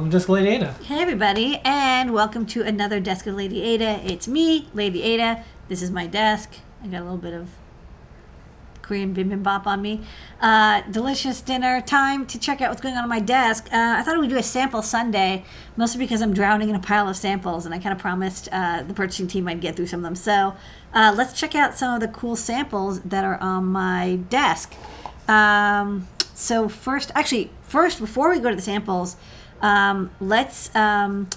welcome to Desk Lady Ada. Hey everybody, and welcome to another Desk of Lady Ada. It's me, Lady Ada. This is my desk. I got a little bit of Korean bibimbap on me. Uh, delicious dinner time to check out what's going on on my desk. Uh, I thought we would do a sample Sunday, mostly because I'm drowning in a pile of samples, and I kind of promised uh, the purchasing team I'd get through some of them. So uh, let's check out some of the cool samples that are on my desk. Um, so first, actually, first before we go to the samples, um, let's um,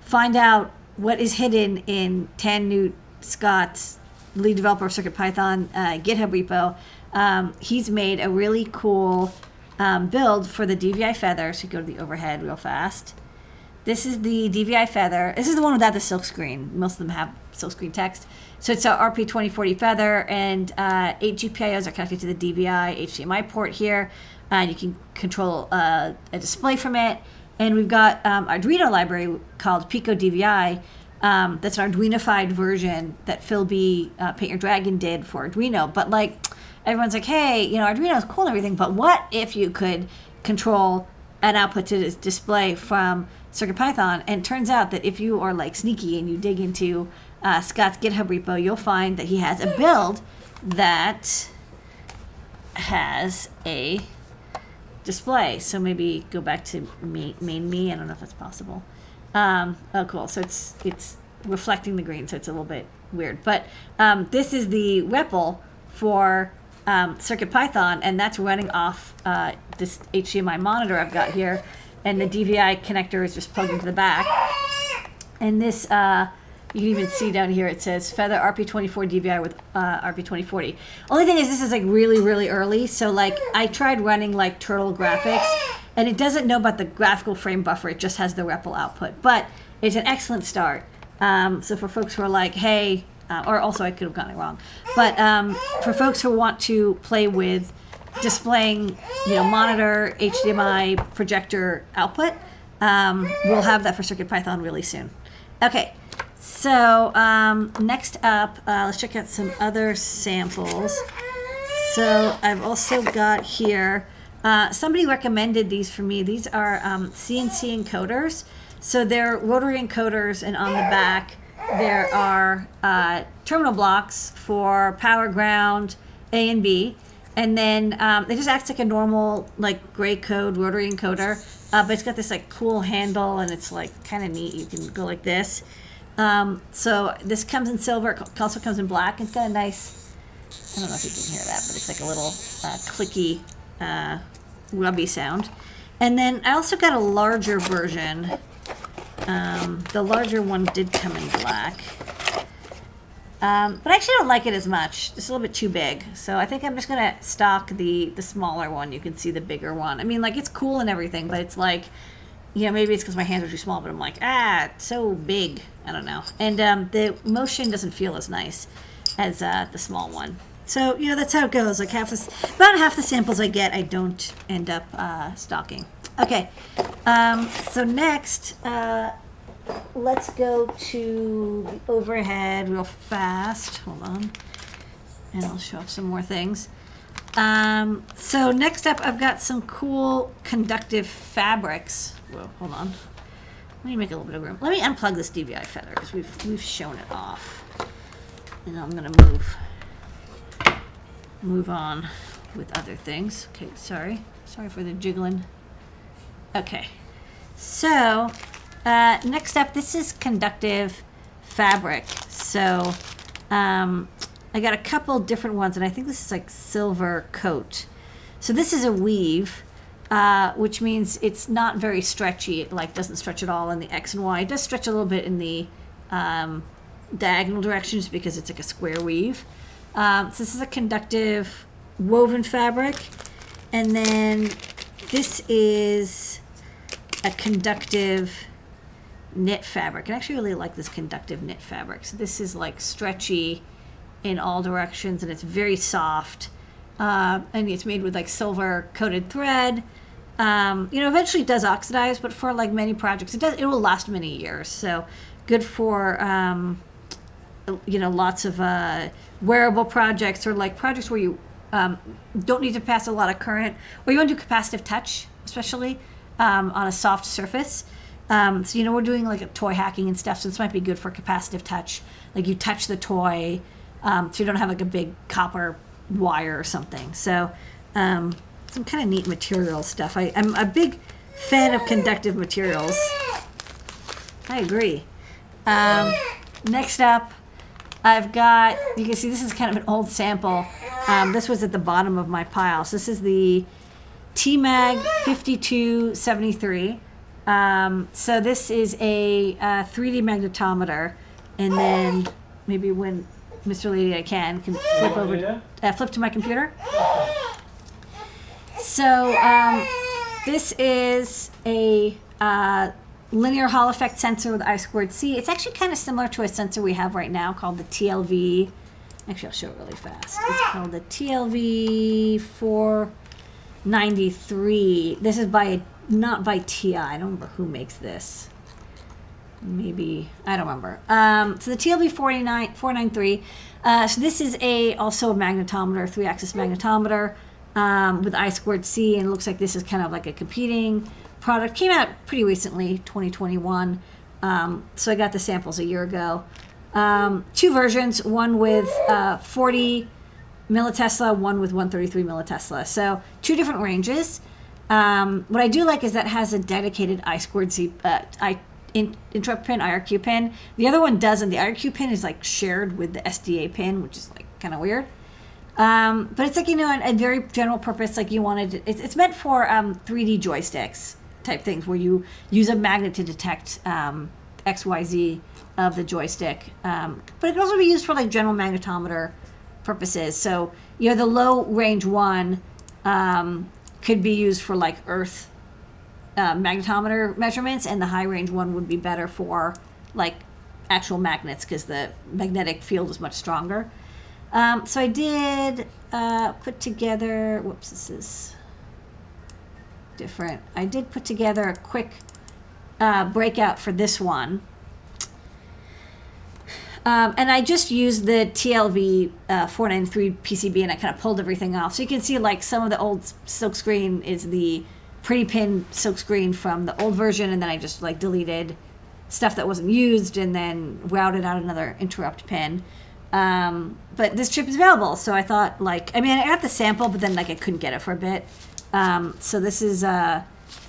find out what is hidden in tannewt Scott's lead developer of CircuitPython uh, GitHub repo. Um, he's made a really cool um, build for the DVI Feather. So go to the overhead real fast. This is the DVI Feather. This is the one without the silk screen. Most of them have silk screen text. So it's a RP2040 Feather, and uh, eight GPIOs are connected to the DVI HDMI port here. And you can control uh, a display from it. And we've got um, Arduino library called Pico DVI. Um, that's an Arduinofied version that Phil B. Uh, Paint Your Dragon did for Arduino. But like everyone's like, hey, you know, Arduino is cool and everything, but what if you could control an output to display from CircuitPython? And turns out that if you are like sneaky and you dig into uh, Scott's GitHub repo, you'll find that he has a build that has a display. So maybe go back to main, me. I don't know if that's possible. Um, oh, cool. So it's it's reflecting the green, so it's a little bit weird. But um, this is the REPL for um, CircuitPython, and that's running off uh, this HDMI monitor I've got here, and the DVI connector is just plugged into the back. And this, uh, you can even see down here, it says Feather RP24 DVI with uh, RP2040. Only thing is, this is like really, really early. So like, I tried running like Turtle graphics, and it doesn't know about the graphical frame buffer. It just has the REPL output, but it's an excellent start. Um, so for folks who are like, hey, uh, or also I could have gotten it wrong, but um, for folks who want to play with displaying, you know, monitor, HDMI, projector output, um, we'll have that for CircuitPython really soon. Okay, so um, next up, uh, let's check out some other samples. So I've also got here, uh, somebody recommended these for me. These are um, CNC encoders. So they're rotary encoders, and on the back there are uh, terminal blocks for power, ground, A and B. And then um, it just acts like a normal, like gray code rotary encoder, uh, but it's got this like cool handle, and it's like kind of neat. You can go like this. Um, so this comes in silver. It also comes in black. It's got a nice. I don't know if you can hear that, but it's like a little uh, clicky, uh, rubby sound. And then I also got a larger version. Um, the larger one did come in black. Um, but I actually don't like it as much. It's a little bit too big. So I think I'm just going to stock the, the smaller one. You can see the bigger one. I mean, like, it's cool and everything, but it's like, you know, maybe it's because my hands are too small, but I'm like, ah, so big. I don't know. And um, the motion doesn't feel as nice as uh, the small one. So, you know, that's how it goes. Like, half the, about half the samples I get, I don't end up uh, stocking. Okay, um, so next, uh, let's go to the overhead real fast. Hold on. And I'll show off some more things. Um, so next up, I've got some cool conductive fabrics. Whoa, hold on. Let me make a little bit of room. Let me unplug this DVI feather because we've, we've shown it off. And I'm going to move, move on with other things. Okay, sorry. Sorry for the jiggling. Okay, so uh, next up, this is conductive fabric. So um, I got a couple different ones, and I think this is like silver coat. So this is a weave, uh, which means it's not very stretchy. It like doesn't stretch at all in the X and Y. It does stretch a little bit in the um, diagonal directions because it's like a square weave. Um, so this is a conductive woven fabric. And then this is a conductive knit fabric. I actually really like this conductive knit fabric. So this is like stretchy in all directions and it's very soft. Uh, and it's made with like silver coated thread. Um, you know, eventually it does oxidize, but for like many projects, it does. It will last many years. So good for um, you know lots of uh, wearable projects or like projects where you um, don't need to pass a lot of current, or you want to do capacitive touch, especially um, on a soft surface. Um, so you know we're doing like a toy hacking and stuff, so this might be good for capacitive touch. Like you touch the toy, um, so you don't have like a big copper wire or something. So um, some kind of neat material stuff. I, I'm a big fan of conductive materials. I agree. Um, next up, I've got, you can see this is kind of an old sample. Um, this was at the bottom of my pile. So this is the TMAG 5273. Um, so this is a uh, 3D magnetometer. And then maybe when Mr. Lady I can, can flip over, uh, flip to my computer. So um, this is a uh, linear Hall effect sensor with I squared C. It's actually kind of similar to a sensor we have right now called the TLV. Actually, I'll show it really fast. It's called the TLV 493. This is by, not by TI. I don't remember who makes this. Maybe, I don't remember. Um, so the TLV 49, 493. Uh, so this is a also a magnetometer, three-axis magnetometer um, with I squared C, and looks like this is kind of like a competing product. Came out pretty recently, 2021. Um, so I got the samples a year ago. Um, two versions, one with uh, 40 millitesla, one with 133 millitesla. So two different ranges. Um, what I do like is that has a dedicated I squared C uh, I in, interrupt pin, IRQ pin. The other one doesn't. The IRQ pin is like shared with the SDA pin, which is like kind of weird. Um, but it's like you know a, a, very general purpose. Like you wanted, it's, it's meant for um, 3D joysticks type things where you use a magnet to detect um, X Y Z of the joystick. Um, but it can also be used for like general magnetometer purposes. So you know the low range one um, could be used for like Earth uh, magnetometer measurements, and the high range one would be better for like actual magnets because the magnetic field is much stronger. Um, so I did uh, put together, whoops, this is different. I did put together a quick uh, breakout for this one. Um, and I just used the TLV uh, 493 PCB and I kind of pulled everything off. So you can see like some of the old silkscreen is the pretty pin silkscreen from the old version and then I just like deleted stuff that wasn't used and then routed out another interrupt pin. Um, but this chip is available, so I thought like I mean I got the sample, but then like I couldn't get it for a bit. Um, so this is uh,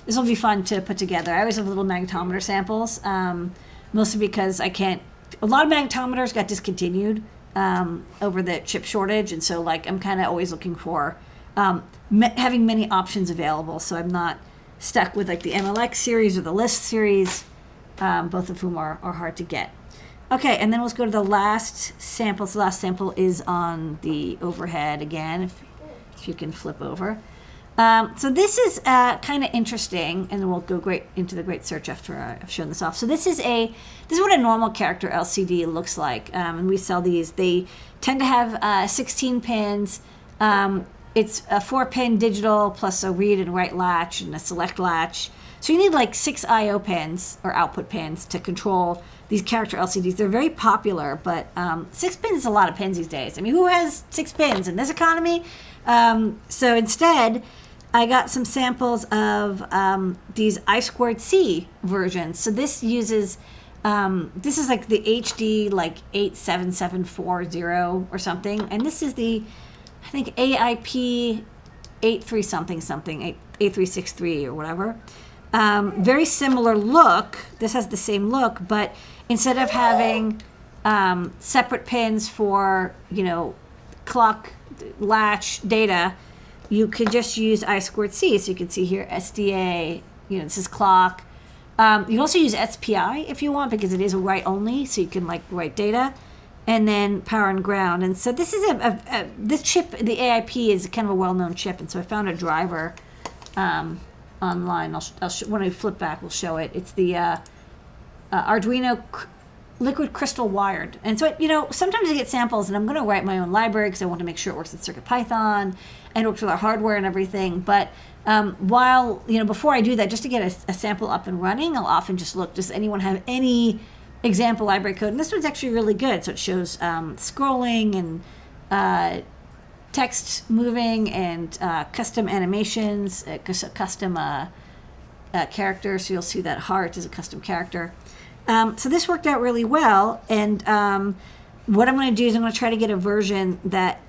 this will be fun to put together. I always have little magnetometer samples, um, mostly because I can't. A lot of magnetometers got discontinued um, over the chip shortage, and so like I'm kind of always looking for um, having many options available, so I'm not stuck with like the MLX series or the LIS series, um, both of whom are, are hard to get. Okay, and then let's go to the last sample. So the last sample is on the overhead again, if, if you can flip over. Um, so this is uh, kind of interesting, and then we'll go great into the great search after I've shown this off. So this is a this is what a normal character LCD looks like, um, and we sell these. They tend to have uh, 16 pins. Um, it's a four-pin digital plus a read and write latch and a select latch. So you need like six I/O pins or output pins to control these character LCDs. They're very popular, but um, six pins is a lot of pins these days. I mean, who has six pins in this economy? Um, so instead, I got some samples of um, these I squared C versions. So this uses, um, this is like the HD like 87740 or something. And this is the, I think AIP 83 something something, 8363 or whatever. Um, very similar look. This has the same look, but instead of having um, separate pins for you know clock latch data you could just use i squared c so you can see here sda you know this is clock um, you can also use spi if you want because it is a write only so you can like write data and then power and ground and so this is a, a, a this chip the aip is kind of a well-known chip and so i found a driver um, online I'll, I'll when i flip back we'll show it it's the uh, uh, Arduino liquid crystal wired. And so, you know, sometimes I get samples and I'm going to write my own library because I want to make sure it works with CircuitPython and works with our hardware and everything. But um, while, you know, before I do that, just to get a, a, sample up and running, I'll often just look, does anyone have any example library code? And this one's actually really good. So it shows um, scrolling and uh, text moving and uh, custom animations, uh, custom uh, uh, character. So you'll see that heart is a custom character. Um, so this worked out really well. And um, what I'm going to do is I'm going to try to get a version that,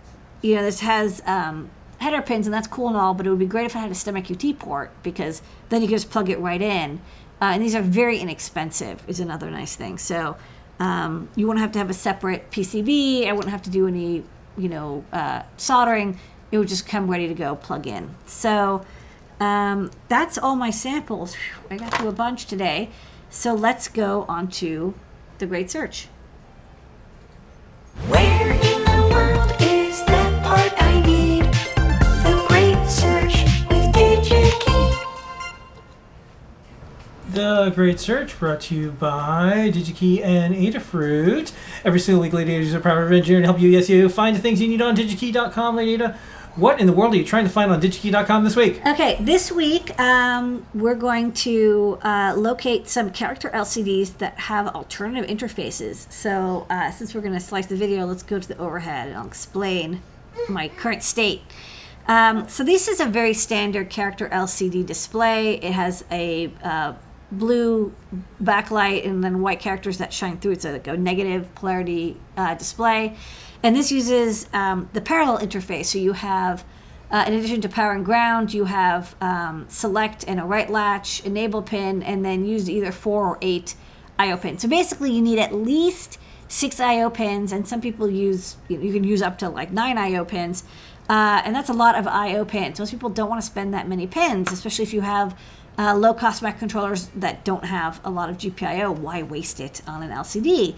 you know, this has um, header pins, and that's cool and all, but it would be great if I had a STEMMA QT port because then you can just plug it right in. Uh, and these are very inexpensive, is another nice thing. So um, you won't have to have a separate PCB. I wouldn't have to do any, you know, uh, soldering. It would just come ready to go, plug in. So um, that's all my samples. Whew, I got through a bunch today. So let's go on to the great search. The Great Search brought to you by DigiKey and Adafruit. Every single week, Lady Ada is a proud engineer to help you, yes, you find the things you need on digikey.com, Lady Ada. What in the world are you trying to find on digikey.com this week? Okay, this week um, we're going to uh, locate some character LCDs that have alternative interfaces. So uh, since we're going to slice the video, let's go to the overhead and I'll explain my current state. Um, so this is a very standard character LCD display. It has a uh, blue backlight and then white characters that shine through. It's a, like a negative polarity uh, display. And this uses um, the parallel interface. So you have, uh, in addition to power and ground, you have um, select and a right latch, enable pin, and then use either four or eight IO pins. So basically, you need at least six IO pins, and some people use, you can use up to like nine IO pins. Uh, and that's a lot of IO pins. Most people don't want to spend that many pins, especially if you have uh, low cost microcontrollers that don't have a lot of GPIO. Why waste it on an LCD?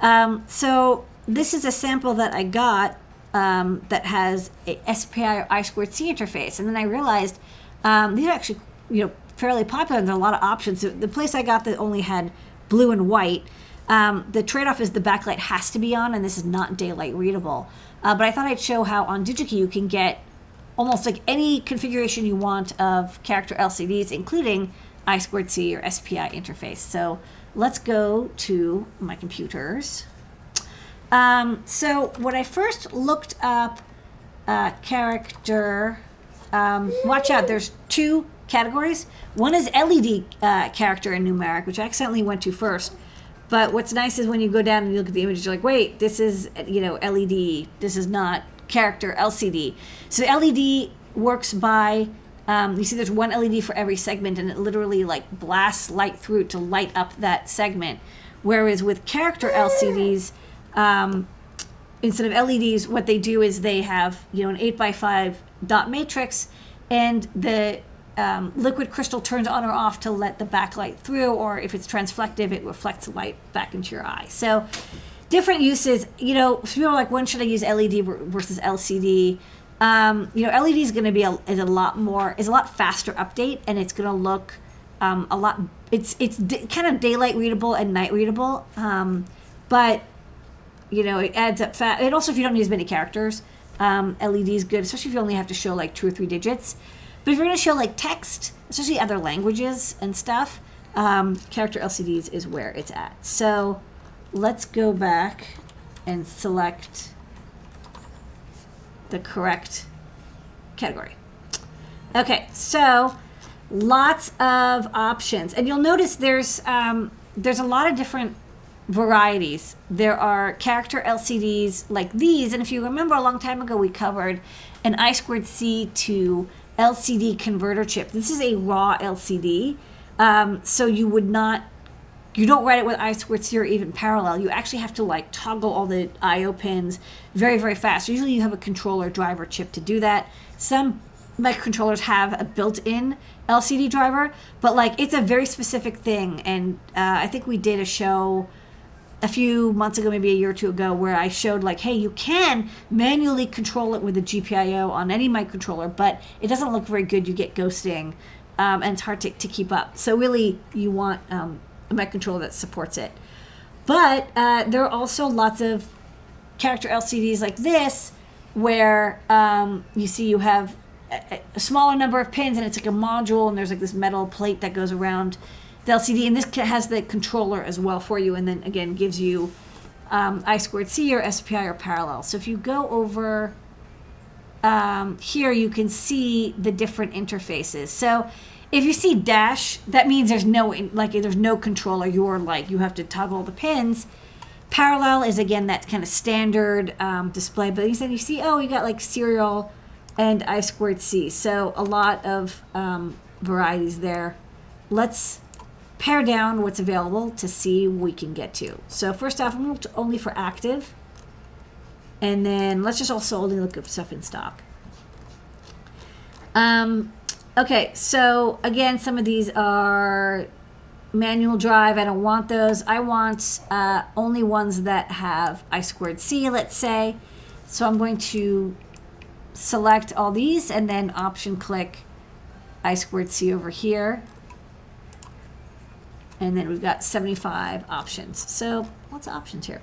Um, so this is a sample that I got um, that has a SPI or I squared C interface, and then I realized um, these are actually you know fairly popular. And there are a lot of options. The, place I got that only had blue and white. Um, the trade-off is the backlight has to be on, and this is not daylight readable. Uh, but I thought I'd show how on DigiKey you can get almost like any configuration you want of character LCDs, including I squared C or SPI interface. So let's go to my computers. Um, so when I first looked up uh, character, um, watch out, there's two categories. One is LED uh, character and numeric, which I accidentally went to first. But what's nice is when you go down and you look at the image, you're like, wait, this is, you know, LED. This is not character LCD. So LED works by, um, you see there's one LED for every segment and it literally like blasts light through to light up that segment. Whereas with character LCDs, um, instead of LEDs, what they do is they have, you know, an 8 by 5 dot matrix and the um, liquid crystal turns on or off to let the backlight through, or if it's transflective, it reflects light back into your eye. So, different uses. You know, people are like, when should I use LED versus LCD? Um, you know, LED is going to be a, is a lot more is a lot faster update, and it's going to look um, a lot. It's it's kind of daylight readable and night readable, um, but you know, it adds up fast. And also, if you don't use many characters, um, LED is good, especially if you only have to show like two or three digits. But if you're going to show like text, especially other languages and stuff, um, character LCDs is where it's at. So let's go back and select the correct category. Okay, so lots of options, and you'll notice there's um, there's a lot of different varieties. There are character LCDs like these, and if you remember a long time ago, we covered an I squared C to LCD converter chip. This is a raw LCD, um, so you would not, you don't write it with I squared C or even parallel. You actually have to like toggle all the I/O pins very very fast. Usually you have a controller driver chip to do that. Some microcontrollers have a built-in LCD driver, but like it's a very specific thing. And uh, I think we did a show a few months ago, maybe a year or two ago, where I showed like, hey, you can manually control it with a GPIO on any microcontroller, but it doesn't look very good. You get ghosting, um, and it's hard to, to keep up. So really, you want um, a microcontroller that supports it. But uh, there are also lots of character LCDs like this, where um, you see you have a, a smaller number of pins, and it's like a module, and there's like this metal plate that goes around the LCD, and this has the controller as well for you, and then again gives you um, I squared C or SPI or parallel. So if you go over um, here, you can see the different interfaces. So if you see dash, that means there's no like there's no controller. You're like you have to toggle the pins. Parallel is again that kind of standard um, display, but said you see oh you got like serial and I squared C. So a lot of um, varieties there. Let's pare down what's available to see what we can get to. So first off, I'm only for active. And then let's just also only look at stuff in stock. Um, okay, so again, some of these are manual drive. I don't want those. I want uh, only ones that have I squared C, let's say. So I'm going to select all these and then option click I squared C over here. And then we've got 75 options. So lots of options here.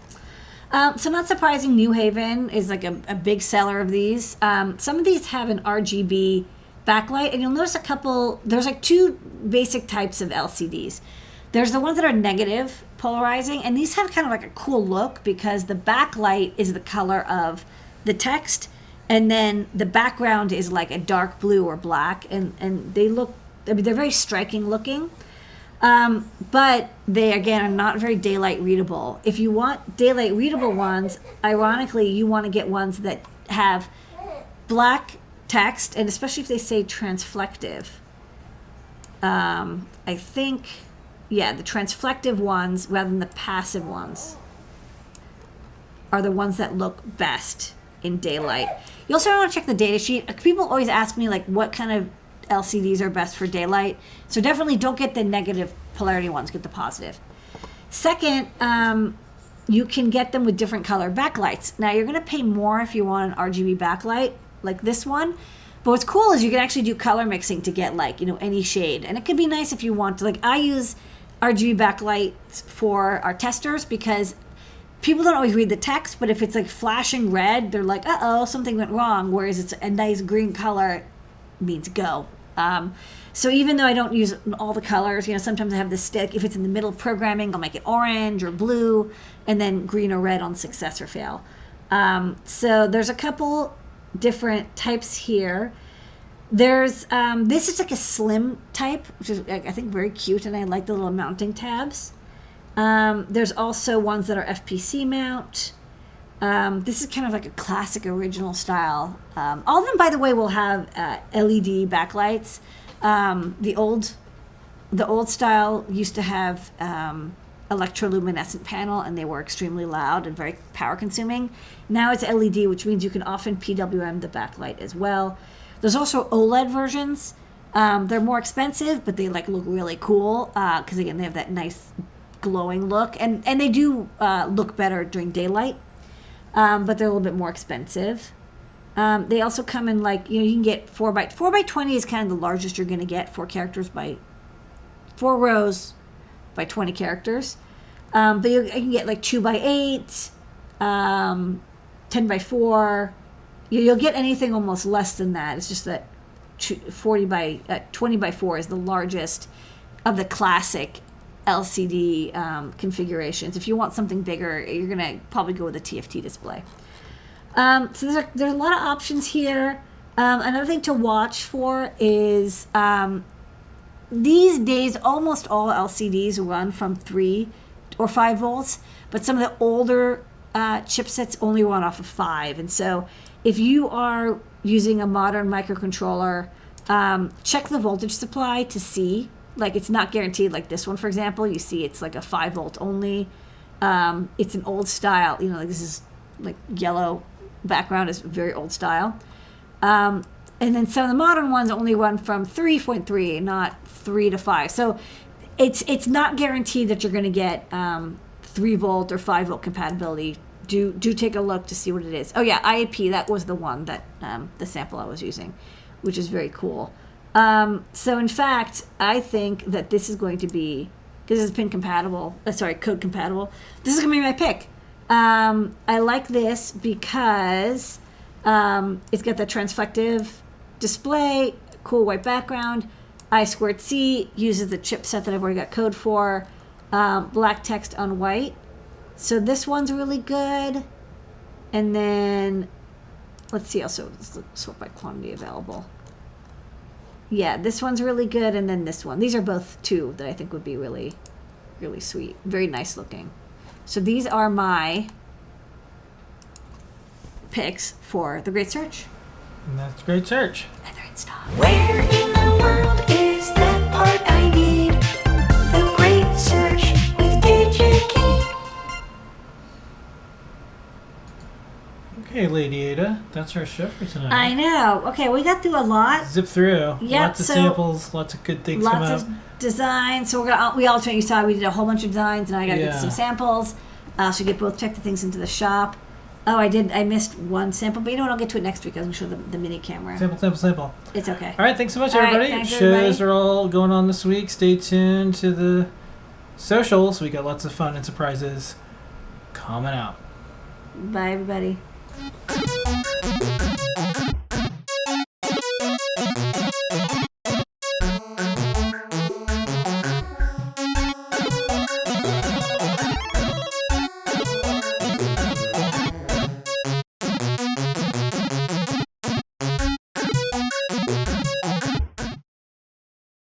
Um, so not surprising, Newhaven is like a, a big seller of these. Um, some of these have an RGB backlight, and you'll notice a couple. There's like two basic types of LCDs. There's the ones that are negative polarizing, and these have kind of like a cool look because the backlight is the color of the text, and then the background is like a dark blue or black, and and they look. I mean, they're very striking looking. Um, but they again are not very daylight readable. If you want daylight readable ones, ironically, you want to get ones that have black text, and especially if they say transflective. Um, I think, yeah, the transflective ones rather than the passive ones are the ones that look best in daylight. You also want to check the data sheet. People always ask me like what kind of LCDs are best for daylight. So definitely don't get the negative polarity ones, get the positive. Second, um, you can get them with different color backlights. Now you're gonna pay more if you want an RGB backlight like this one. But what's cool is you can actually do color mixing to get like, you know, any shade. And it could be nice if you want to, like I use RGB backlights for our testers because people don't always read the text, but if it's like flashing red, they're like, uh oh, something went wrong. Whereas it's a nice green color means go. Um, so even though I don't use all the colors, you know, sometimes I have the stick. If it's in the middle of programming, I'll make it orange or blue, and then green or red on success or fail. Um, so there's a couple different types here. There's um, this is like a slim type, which is I I think very cute, and I like the little mounting tabs. Um, there's also ones that are FPC mount. Um, this is kind of like a classic original style. Um, all of them, by the way, will have uh, LED backlights. Um, the old, the old style used to have um, electroluminescent panel, and they were extremely loud and very power consuming. Now it's LED, which means you can often PWM the backlight as well. There's also OLED versions. Um, they're more expensive, but they like look really cool because again they have that nice glowing look, and and they do uh, look better during daylight um, but they're a little bit more expensive. Um, they also come in like you know you can get four by four by twenty is kind of the largest you're going to get. Four characters by four rows by twenty characters. Um, but you, can get like two by eight, um, ten by four. You, you'll get anything almost less than that. It's just that 40 by uh, twenty by four is the largest of the classic LCD um, configurations. If you want something bigger, you're gonna probably go with a TFT display. Um, so there's a, there's a lot of options here. Um, another thing to watch for is um, these days almost all LCDs run from three or five volts, but some of the older uh, chipsets only run off of five. And so if you are using a modern microcontroller, um, check the voltage supply to see. Like it's not guaranteed like this one for example. You see it's like a 5 volt only. Um, it's an old style. You know like this is like yellow background is very old style. Um, and then some of the modern ones only run from 3.3 not 3 to 5 so it's it's not guaranteed that you're going to get um, 3 volt or 5 volt compatibility do do take a look to see what it is oh yeah iap that was the one that um, the sample i was using which is very cool um, so in fact, I think that this is going to be because is pin compatible. Uh, sorry, code compatible. This is gonna be my pick. Um, I like this because um, it's got the transflective display, cool white background. I squared C uses the chipset that I've already got code for. Um, black text on white. So this one's really good. And then let's see also sort by quantity available. Yeah, this one's really good, and then this one. These are both two that I think would be really, really sweet. Very nice looking. So these are my picks for the Great Search. And that's great search. Leather and stock. Where in the world is that part I need? The great search with DigiKey. Okay, Lady Ada, that's our show for tonight. I know. Okay, we got through a lot. Zip through. Yep, lots of so- samples, lots of good things come Lots of designs. So we're gonna we alternate. You saw we did a whole bunch of designs, and I got to Yeah. get some samples. Uh, so you get both check the things into the shop. Oh, I did. I missed one sample, but you know what? I'll get to it next week. I'll show the, the mini camera. Sample, sample, sample. It's okay. All right, thanks so much, All right, everybody. thanks, Shows everybody. are all going on this week. Stay tuned to the socials. We got lots of fun and surprises coming out. Bye, everybody.